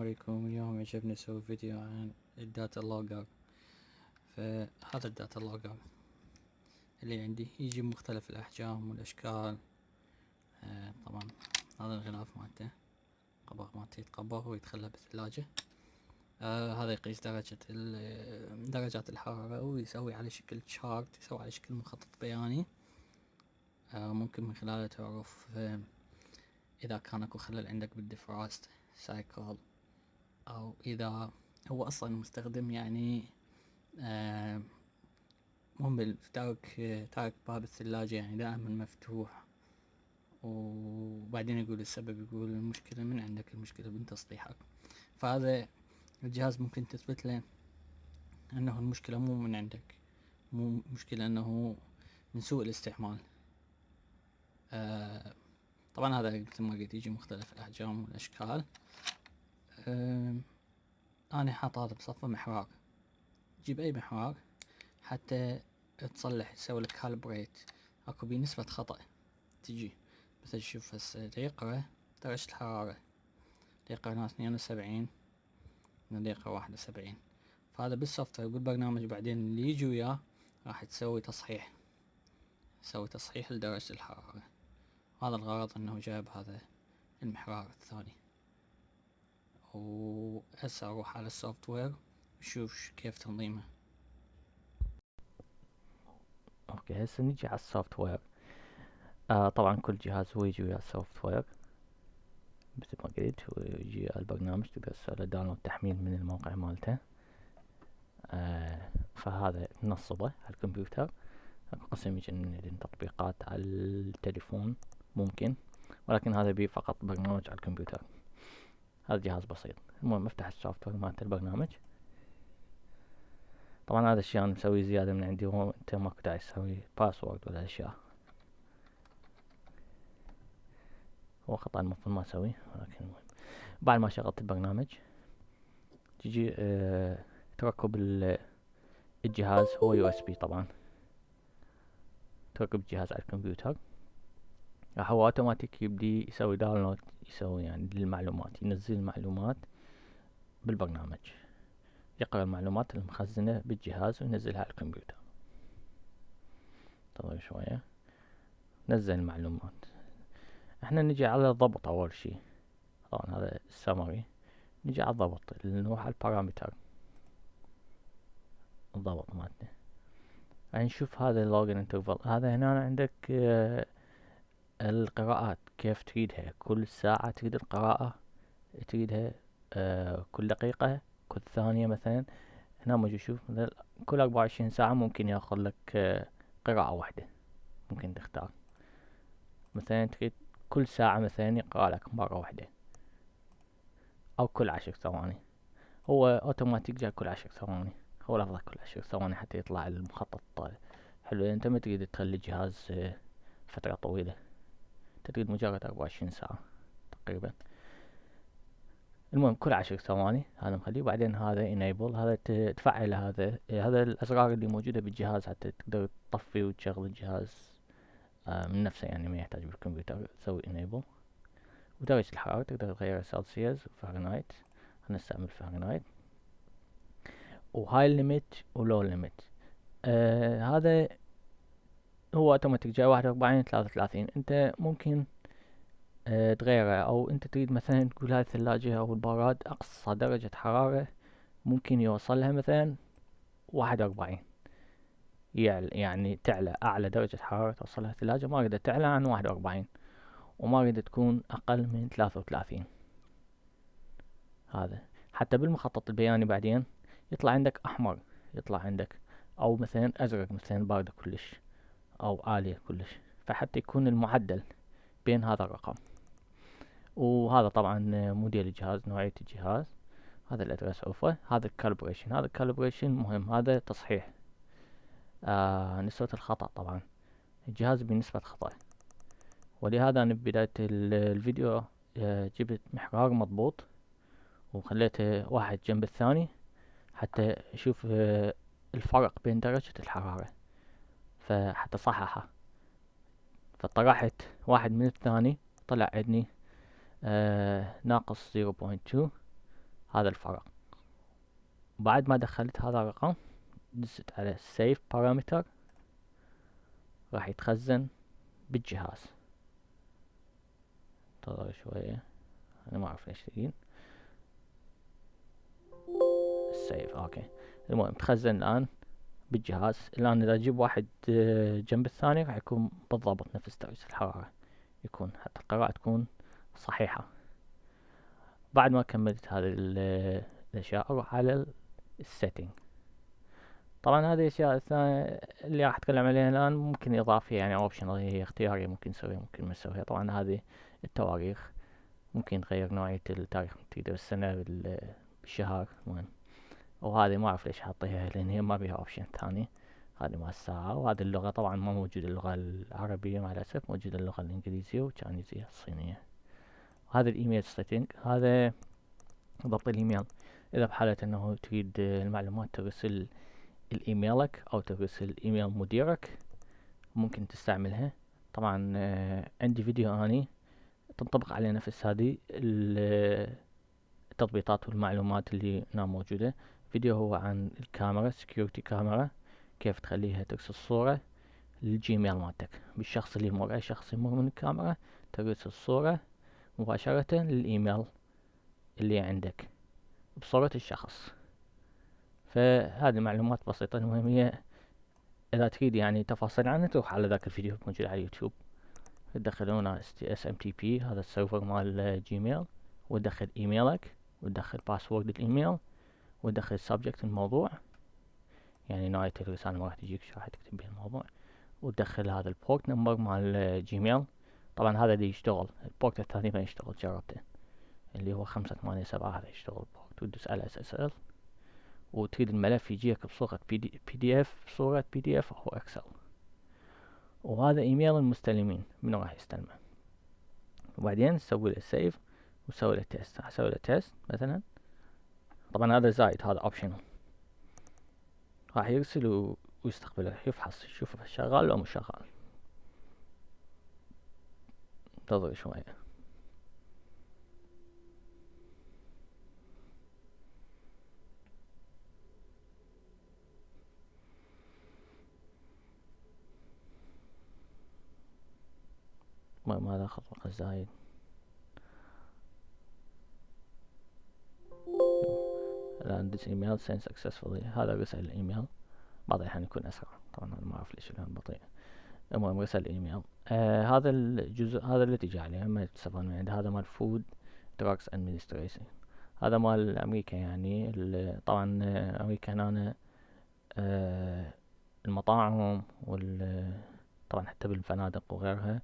عليكم. اليوم يعجبني أسوي فيديو عن ال data logger فهذا ال data logger اللي عندي يجي بمختلف الأحجام والأشكال. آه طبعا هذا الغلاف مالته قبغ مالته يتقبغ ويتخلى بالثلاجة. آه هذا يقيس درجة درجات الحرارة ويسوي على شكل chart يسوي على شكل مخطط بياني. آه ممكن من خلاله تعرف آه إذا كان أكو خلل عندك بال defrost cycle أو إذا هو أصلا المستخدم يعني آه مهمل تارك تارك باب الثلاجة يعني دائما مفتوح. وبعدين يقول السبب يقول المشكلة من عندك؟ المشكلة من تصليحك. فهذا الجهاز ممكن تثبت له أنه المشكلة مو من عندك. مو مشكلة أنه من سوء الاستعمال. آه طبعا هذا مثل ما قلت يجي مختلف الأحجام والأشكال. حاط هذا بصفة محرار جيب أي محرار حتى تصلح تسوي لك كالبريت أكو بيه نسبة خطأ تجي. مثل شوف هسه يقرا درجة الحرارة. يقرا هنا اثنين وسبعين هنا يقرا واحد وسبعين. فهذا بال software بالبرنامج. بعدين اللي يجي وياه راح تسوي تصحيح. تسوي تصحيح لدرجة الحرارة. هذا الغرض إنه جايب هذا المحرار الثاني. وهسه أروح على ال software وشوف كيف تنظيمه. okay هسه نجي على ال software. آه طبعا كل جهاز هو يجي ويا ال software. مثل ما قلت ويجي البرنامج تقدر تسوي download تحميل من الموقع مالته. آه فهذا نصبه على الكمبيوتر. قسم يجي تطبيقات على التليفون ممكن. ولكن هذا بيه فقط برنامج على الكمبيوتر. هذا جهاز بسيط. المهم افتح ال software مالت البرنامج. طبعا هذا الشيء أنا مسوي زيادة من عندي هو أنت ماكو داعي تسوي password ولا أشياء. هو خطأ المفروض ما أسويه ولكن المهم. بعد ما شغلت البرنامج تجي آه تركب الجهاز هو USB طبعا. تركب الجهاز على الكمبيوتر. راح هو أوتوماتيك يبدي يسوي download يسوي يعني للمعلومات ينزل المعلومات بالبرنامج. يقرأ المعلومات المخزنة بالجهاز وينزلها على الكمبيوتر. انتظر شوية. نزل المعلومات. إحنا نجي على الضبط أول شي طبعا هذا السمري نجي على الضبط نروح على ال parameter الضبط مالتنا نشوف هذا ال logging interval هذا هنا عندك آه القراءات كيف تريدها؟ كل ساعة تريد القراءة تريدها آه كل دقيقة كل ثانية مثلا. هنا موجود شوف مثلا كل أربعة وعشرين ساعة ممكن يأخذ لك آه قراءة واحدة. ممكن تختار. مثلا تريد كل ساعة مثلا يقرأ لك مرة واحدة. أو كل عشر ثواني. هو أوتوماتيك جاي كل عشر ثواني. هو لفظة كل عشر ثواني حتى يطلع المخطط حلو أنت ما تريد تخلي الجهاز آه فترة طويلة. تريد مجرد أربعة وعشرين ساعة تقريبا. المهم كل عشر ثواني هذا مخليه. وبعدين هذا enable هذا تفعل هذا هذا الأزرار اللي موجودة بالجهاز حتى تقدر تطفي وتشغل الجهاز آه من نفسه يعني ما يحتاج بالكمبيوتر. تسوي enable. ودرجة الحرارة تقدر تغيرها سلسيوس و Fahrenheit هنستعمل Fahrenheit و high limit و low limit آه هذا هو اوتوماتيك جاي واحد واربعين ثلاثة وثلاثين. أنت ممكن آه تغيره أو أنت تريد مثلا تقول هاي الثلاجة أو البراد أقصى درجة حرارة ممكن يوصلها مثلا واحد واربعين يعني تعلى أعلى درجة حرارة توصلها الثلاجة. ما أريد تعلى عن واحد واربعين وما أريد تكون أقل من ثلاثة وثلاثين. هذا. حتى بالمخطط البياني بعدين يطلع عندك أحمر يطلع عندك أو مثلا أزرق مثلا باردة كلش. أو عالية كلش فحتى يكون المعدل بين هذا الرقم. وهذا طبعا موديل الجهاز نوعية الجهاز. هذا ال address اوفر هذا ال calibration هذا ال calibration مهم. هذا تصحيح. آه نسبة الخطأ طبعا. الجهاز بنسبة خطأ. ولهذا أنا ببداية الفيديو آه جبت محرار مضبوط وخليته واحد جنب الثاني حتى أشوف آه الفرق بين درجة الحرارة. فحتى صححها فطرحت واحد من الثاني طلع عندي آه ناقص zero point two. هذا الفراغ بعد ما دخلت هذا الرقم دزت على save parameter. راح يتخزن بالجهاز. انتظر شوية. أنا ما أعرف ليش تجين save okay. المهم تخزن الآن. بالجهاز. الآن إذا أجيب واحد آه، جنب الثاني راح يكون بالضبط نفس درجة الحرارة. يكون حتى القراءة تكون صحيحة. بعد ما كملت هذه الأشياء أروح على ال setting طبعا هذه الأشياء الثانية اللي راح أتكلم عليها الآن ممكن اضافية يعني optional هي اختيارية ممكن نسويها ممكن ما نسويها. طبعا هذه التواريخ ممكن نغير نوعية التاريخ تقدر بالسنة بالشهر المهم وهذه ما أعرف ليش حاطيها لأن هي ما بيها option ثاني. هذه مع الساعة وهذه اللغة طبعا ما موجودة اللغة العربية مع الأسف موجودة اللغة الإنجليزية والتشاينيزية الصينية. هذا ال email setting هذا ضبط الإيميل. إذا بحالة أنه تريد المعلومات ترسل الإيميلك أو ترسل إيميل مديرك ممكن تستعملها. طبعا آه، عندي فيديو أني تنطبق عليه نفس هذه التضبيطات والمعلومات اللي هنا موجودة. فيديو هو عن الكاميرا security camera كيف تخليها ترسل صورة للجيميل مالتك. بالشخص اللي يمر أي شخص يمر من الكاميرا ترسل الصورة مباشرة للإيميل اللي عندك بصورة الشخص. فهذه معلومات بسيطة المهم هي إذا تريد يعني تفاصيل عنها تروح على ذاك الفيديو موجود على اليوتيوب تدخلون SMTP هذا ال server مال جيميل وتدخل إيميلك وتدخل password ال email. وتدخل subject الموضوع. يعني نهاية الرسالة ما راح تجيك شو راح تكتب بها الموضوع. وتدخل هذا ال port number مال جيميل طبعا هذا اللي يشتغل ال port الثاني ما يشتغل جربته. اللي هو خمسة ثمانية سبعة هذا يشتغل ال port وتدوس على SSL وتريد الملف يجيك بصورة PDF بصورة PDF أو Excel وهذا إيميل المستلمين منو راح يستلمه؟ وبعدين تسوي له save وتسوي له test أسوي له test مثلا. طبعا هذا زايد هذا optional راح يرسل ويستقبله يفحص يشوف شغال لو مش شغال. انتظر شوية ما ماذا خطوة زايد. الآن this email sent successfully. هذا رسل الإيميل. بعض الأحيان يكون أسرع. طبعا ما أعرف ليش الآن بطيء. المهم رسل الإيميل. آه هذا الجزء هذا اللي تجي عليه ما تستفاد من هذا مال Food Drugs Administration هذا مال أمريكا يعني. طبعا أمريكا هنا آه المطاعم وال طبعا حتى بالفنادق وغيرها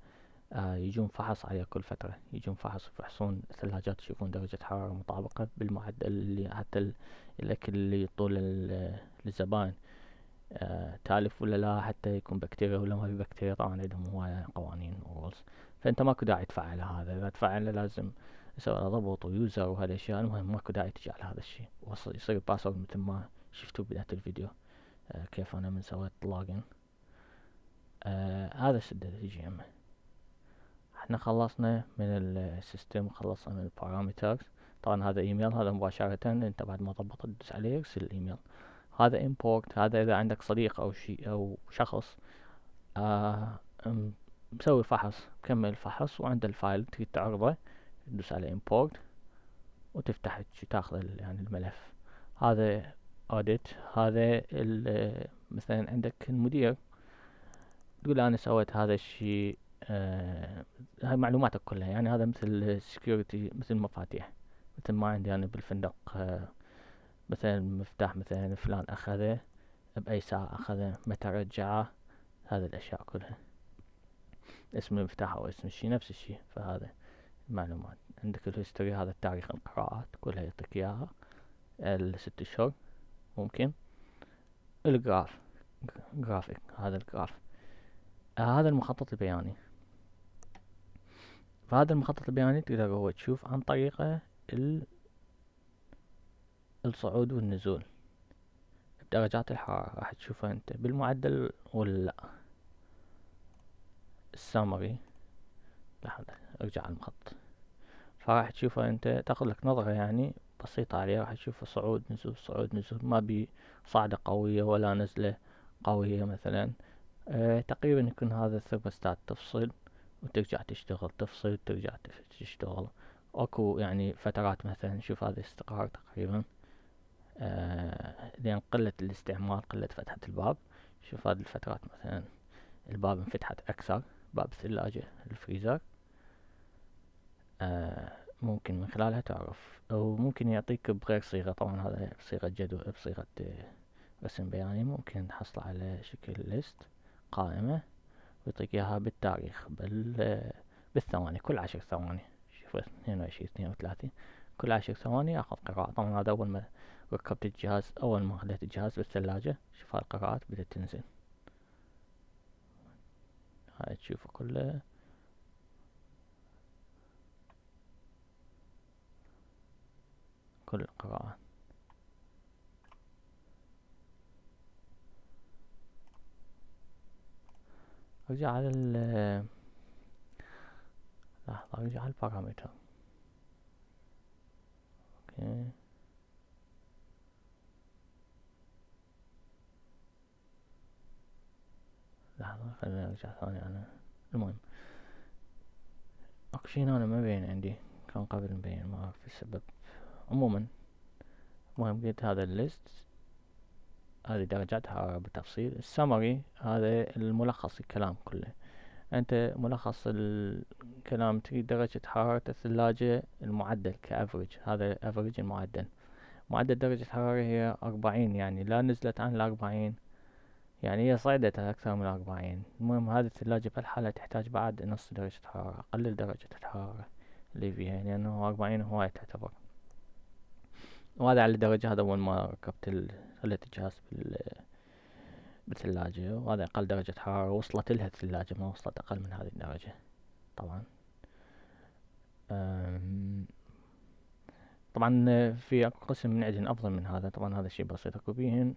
آه يجون فحص عليه كل فترة يجون فحص يفحصون الثلاجات يشوفون درجة حرارة مطابقة بالمعدل اللي حتى الأكل اللي يطول للزبائن آه تالف ولا لا حتى يكون بكتيريا ولا ما في بكتيريا طبعا عندهم هواية قوانين ورولز فأنت ماكو داعي تفعل هذا. إذا تفعله لازم يسوي له ضبط ويوزر وهذا الاشياء المهم ماكو داعي تجي على هذا الشيء. يصير password مثل ما شفتوا بداية الفيديو. آه كيف أنا من سويت login آه هذا سدد الجي ام إحنا خلصنا من ال system خلصنا من ال parameters طبعا هذا ايميل هذا مباشرة انت بعد ما ضبطت تدوس عليه يرسل الايميل هذا import هذا إذا عندك صديق أو شيء أو شخص آه مسوي فحص كمل فحص وعنده ال file تريد تعرضه تدوس على import وتفتح تاخذ يعني الملف. هذا audit هذا مثلا عندك المدير تقول أنا سويت هذا الشيء آه هاي معلوماتك كلها. يعني هذا مثل security مثل مفاتيح. مثل ما عندي أنا بالفندق آه مثلا مفتاح مثلا فلان أخذه بأي ساعة أخذه متى رجعه هذه الأشياء كلها. اسم المفتاح أو اسم الشي نفس الشي. فهذا المعلومات عندك ال history هذا التاريخ القراءات كلها يعطيك إياها. الست اشهر ممكن. ال graph graphic هذا ال graph. آه هذا المخطط البياني. فهذا المخطط البياني تقدر هو تشوف عن طريقه الصعود والنزول. درجات الحرارة راح تشوفها أنت بالمعدل ولا. لا السامري لحظة أرجع على المخط فراح تشوفها أنت تاخذ لك نظرة يعني بسيطة عليه راح تشوف صعود نزول صعود نزول. ما بي صعدة قوية ولا نزلة قوية مثلا. أه تقريبا يكون هذا الثرموستات تفصل وترجع تشتغل تفصل وترجع تشتغل. أكو يعني فترات مثلا شوف هذا استقرار تقريبا. آه لأن قلة الاستعمال قلة فتحة الباب. شوف هذه الفترات مثلا الباب انفتحت أكثر. باب الثلاجة الفريزر. آه ممكن من خلالها تعرف. أو ممكن يعطيك بغير صيغة. طبعا هذا بصيغة جدول بصيغة رسم بياني. ممكن تحصل على شكل ليست قائمة. ويعطيك اياها بالتاريخ بال بالثواني كل عشر ثواني. شوف اثنين وعشرين اثنين وثلاثين. كل عشر ثواني آخذ قراءة طبعا هذا أول ما ركبت الجهاز أول ما خليت الجهاز بالثلاجة شوف هاي القراءات بدأت تنزل. هاي تشوفه كله. كل القراءات ارجع على ال لحظة ارجع على البارامتر OK لحظة خليني ارجع ثاني أنا المهم. اكو شي أنا ما بين عندي. كان قبل مبين ما أعرف السبب. عموما المهم قلت هذا ال list. هذه حرارة بالتفصيل. السمري هذا الملخص الكلام كله. أنت ملخص الكلام تريد درجة حرارة الثلاجة المعدل ك average هذا average المعدل. معدل درجة الحرارة هي أربعين يعني لا نزلت عن الأربعين. يعني هي صعدت أكثر من الأربعين. المهم هذه الثلاجة بهالحالة تحتاج بعد نص درجة حرارة أقلل درجة الحرارة اللي فيها لأنه أربعين هواية تعتبر. وهذا على الدرجة هذا أول ما ركبت خليت الجهاز بال بالثلاجة؟ وهذا أقل درجة حرارة. وصلت لها الثلاجة ما وصلت أقل من هذه الدرجة. طبعا. طبعا في قسم من عندهن أفضل من هذا. طبعا هذا الشي بسيط. أكو بيهن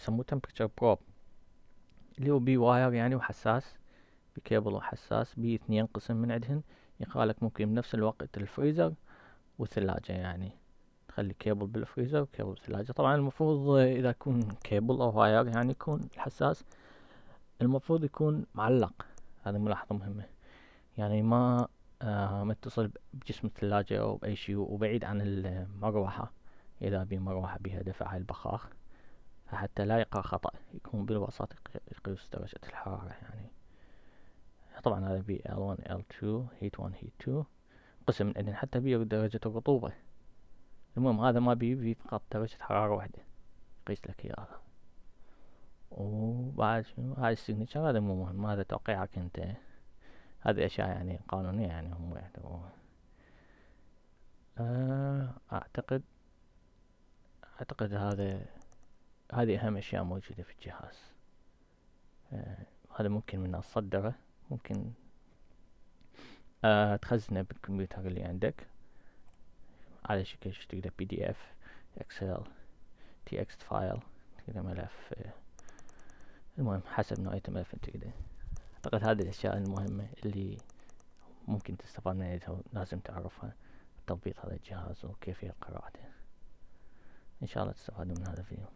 يسموه temperature probe. اللي هو بي wire يعني وحساس بكيبل وحساس. بي اثنين قسم من عندهن يقالك ممكن بنفس الوقت الفريزر والثلاجة يعني. تخلي كيبل بالفريزر وكيبل بالثلاجة. طبعا المفروض إذا يكون كيبل أو wire يعني يكون الحساس المفروض يكون معلق. هذه ملاحظة مهمة. يعني ما آه متصل بجسم الثلاجة أو بأي شيء وبعيد عن المروحة. إذا بي مروحة بها دفع البخاخ حتى لا يقع خطأ يكون بالوسط يقيس درجة الحرارة يعني. طبعا هذا بي L1 L2 heat 1 heat 2 قسم من حتى بي درجة الرطوبة. المهم هذا ما بي بي فقط درجة حرارة واحدة. يقيس لك إياها. وبعد شنو هاي ال signature هذا مو مهم. هذا توقيعك أنت. هذه أشياء يعني قانونية يعني هم يعتبروها. آه، أعتقد أعتقد هذا هذه أهم أشياء موجودة في الجهاز. آه هذا ممكن من تصدره ممكن آه تخزنه بالكمبيوتر اللي عندك. على شكل تقدر PDF Excel text file ملف آه المهم حسب نوعية الملف أنت تقدر. اعتقد هذه الأشياء المهمة اللي ممكن تستفاد منها لازم تعرفها تضبيط هذا الجهاز وكيفية قراءته. إن شاء الله تستفادوا من هذا الفيديو.